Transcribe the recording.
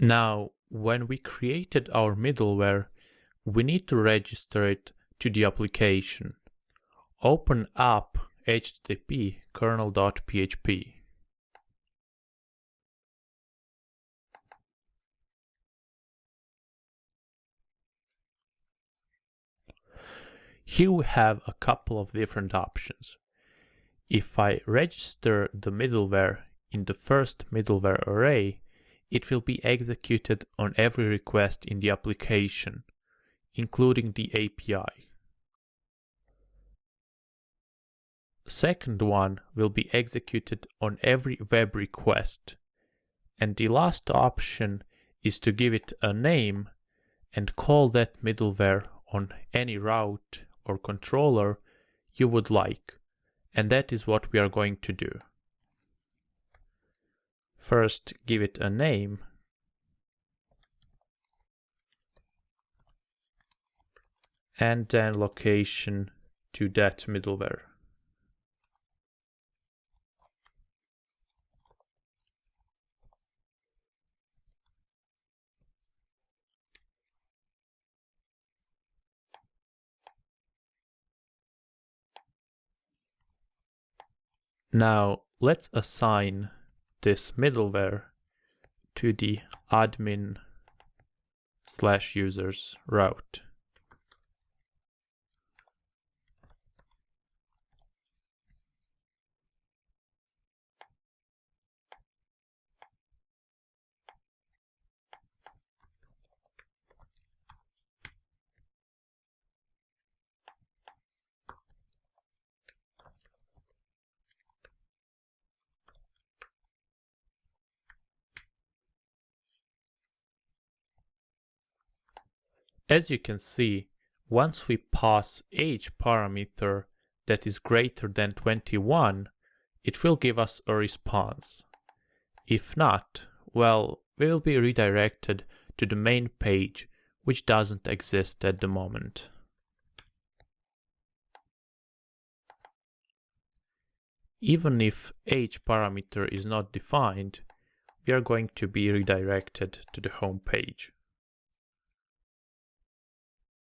Now, when we created our middleware, we need to register it to the application. Open up http kernel.php. Here we have a couple of different options. If I register the middleware in the first middleware array, it will be executed on every request in the application, including the API. Second one will be executed on every web request. And the last option is to give it a name and call that middleware on any route or controller you would like. And that is what we are going to do. First, give it a name. And then location to that middleware. Now let's assign this middleware to the admin slash users route. As you can see, once we pass age parameter that is greater than 21, it will give us a response. If not, well, we will be redirected to the main page, which doesn't exist at the moment. Even if age parameter is not defined, we are going to be redirected to the home page.